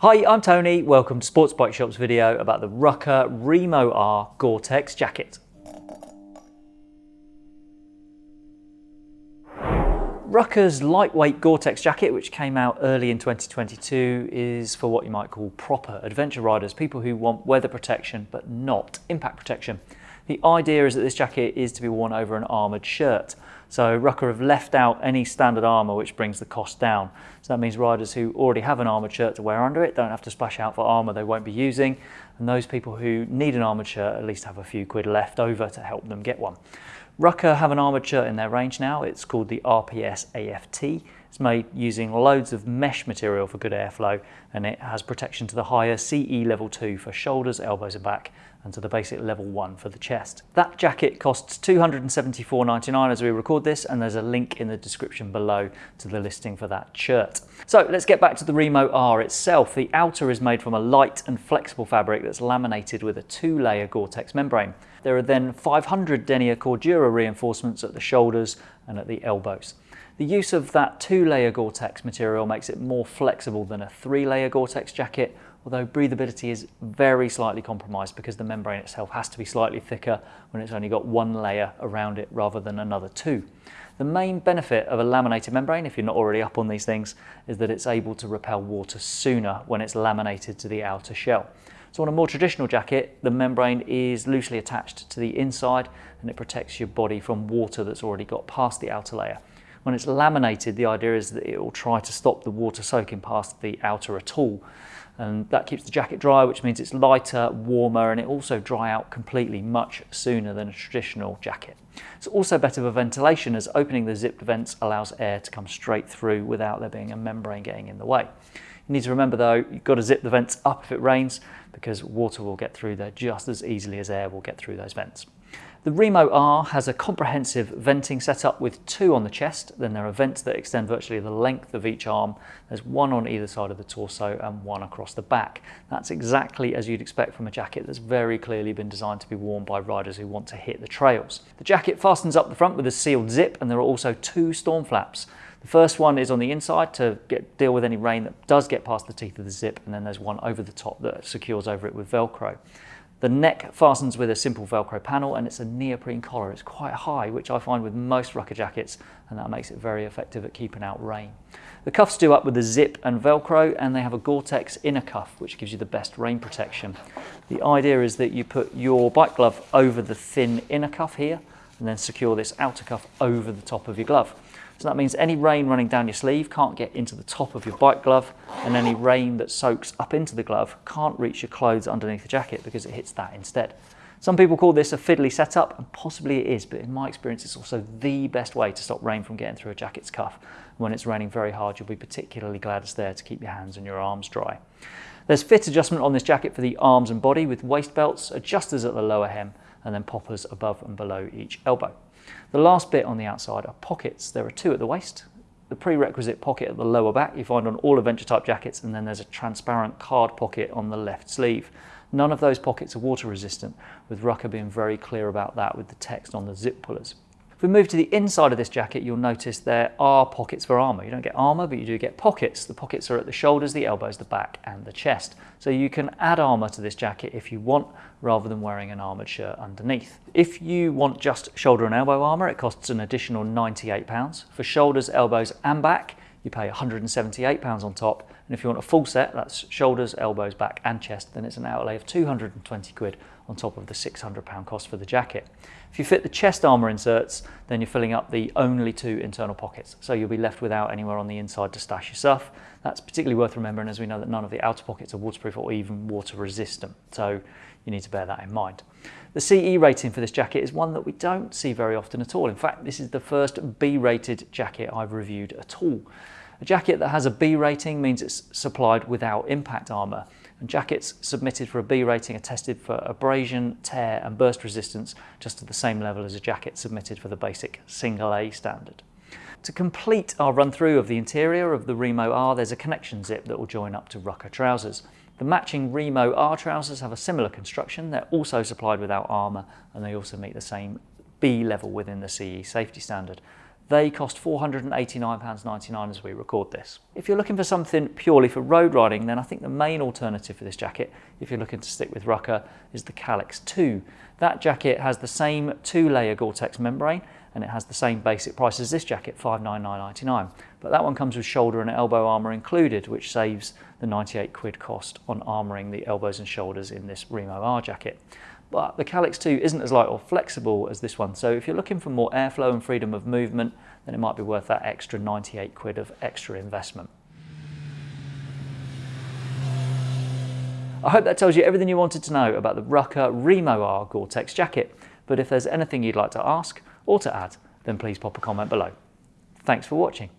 Hi, I'm Tony. Welcome to Sports Bike Shop's video about the Rukka Remo R Gore-Tex jacket. Rukka's lightweight Gore-Tex jacket, which came out early in 2022, is for what you might call proper adventure riders, people who want weather protection but not impact protection. The idea is that this jacket is to be worn over an armoured shirt. So Rukka have left out any standard armour which brings the cost down. So that means riders who already have an armoured shirt to wear under it don't have to splash out for armour they won't be using. And those people who need an armoured shirt at least have a few quid left over to help them get one. Rukka have an armature in their range now. It's called the RPS AFT. It's made using loads of mesh material for good airflow and it has protection to the higher CE level 2 for shoulders, elbows and back and to the basic level 1 for the chest. That jacket costs $274.99 as we record this and there's a link in the description below to the listing for that shirt. So let's get back to the Remo R itself. The outer is made from a light and flexible fabric that's laminated with a two-layer Gore-Tex membrane. There are then 500 denier Cordura reinforcements at the shoulders and at the elbows. The use of that two-layer Gore-Tex material makes it more flexible than a three-layer Gore-Tex jacket, although breathability is very slightly compromised because the membrane itself has to be slightly thicker when it's only got one layer around it rather than another two. The main benefit of a laminated membrane, if you're not already up on these things, is that it's able to repel water sooner when it's laminated to the outer shell. So on a more traditional jacket, the membrane is loosely attached to the inside and it protects your body from water that's already got past the outer layer. When it's laminated, the idea is that it will try to stop the water soaking past the outer at all. And that keeps the jacket dry, which means it's lighter, warmer, and it also dry out completely much sooner than a traditional jacket. It's also better for ventilation as opening the zipped vents allows air to come straight through without there being a membrane getting in the way. You need to remember though, you've got to zip the vents up if it rains because water will get through there just as easily as air will get through those vents. The Remo R has a comprehensive venting setup with two on the chest. Then there are vents that extend virtually the length of each arm. There's one on either side of the torso and one across the back. That's exactly as you'd expect from a jacket that's very clearly been designed to be worn by riders who want to hit the trails. The jacket fastens up the front with a sealed zip and there are also two storm flaps. The first one is on the inside to get, deal with any rain that does get past the teeth of the zip and then there's one over the top that secures over it with Velcro. The neck fastens with a simple Velcro panel and it's a neoprene collar. It's quite high, which I find with most Rukka jackets, and that makes it very effective at keeping out rain. The cuffs do up with a zip and Velcro, and they have a Gore-Tex inner cuff, which gives you the best rain protection. The idea is that you put your bike glove over the thin inner cuff here, and then secure this outer cuff over the top of your glove. So that means any rain running down your sleeve can't get into the top of your bike glove and any rain that soaks up into the glove can't reach your clothes underneath the jacket because it hits that instead. Some people call this a fiddly setup and possibly it is, but in my experience it's also the best way to stop rain from getting through a jacket's cuff. When it's raining very hard, you'll be particularly glad it's there to keep your hands and your arms dry. There's fit adjustment on this jacket for the arms and body with waist belts, adjusters at the lower hem, and then poppers above and below each elbow. The last bit on the outside are pockets. There are two at the waist, the prerequisite pocket at the lower back you find on all adventure type jackets and then there's a transparent card pocket on the left sleeve. None of those pockets are water resistant with Rukka being very clear about that with the text on the zip pullers. If we move to the inside of this jacket, you'll notice there are pockets for armour. You don't get armour, but you do get pockets. The pockets are at the shoulders, the elbows, the back and the chest. So you can add armour to this jacket if you want, rather than wearing an armoured shirt underneath. If you want just shoulder and elbow armour, it costs an additional £98. For shoulders, elbows and back, you pay £178 on top. And if you want a full set, that's shoulders, elbows, back and chest, then it's an outlay of 220 quid on top of the £600 cost for the jacket. If you fit the chest armour inserts, then you're filling up the only two internal pockets. So you'll be left without anywhere on the inside to stash your stuff. That's particularly worth remembering as we know that none of the outer pockets are waterproof or even water resistant. So you need to bear that in mind. The CE rating for this jacket is one that we don't see very often at all. In fact, this is the first B-rated jacket I've reviewed at all. A jacket that has a B rating means it's supplied without impact armour. And jackets submitted for a B rating are tested for abrasion, tear and burst resistance just at the same level as a jacket submitted for the basic single A standard. To complete our run through of the interior of the Remo R, there's a connection zip that will join up to Rukka trousers. The matching Remo R trousers have a similar construction. They're also supplied without armour and they also meet the same B level within the CE safety standard. They cost £489.99 as we record this. If you're looking for something purely for road riding, then I think the main alternative for this jacket, if you're looking to stick with Rukka, is the Calyx 2. That jacket has the same two-layer Gore-Tex membrane and it has the same basic price as this jacket, $599.99. But that one comes with shoulder and elbow armour included, which saves the 98 quid cost on armouring the elbows and shoulders in this Remo R jacket. But the Calyx 2 isn't as light or flexible as this one, so if you're looking for more airflow and freedom of movement, then it might be worth that extra 98 quid of extra investment. I hope that tells you everything you wanted to know about the Rukka Remo R Gore-Tex jacket, but if there's anything you'd like to ask or to add, then please pop a comment below. Thanks for watching.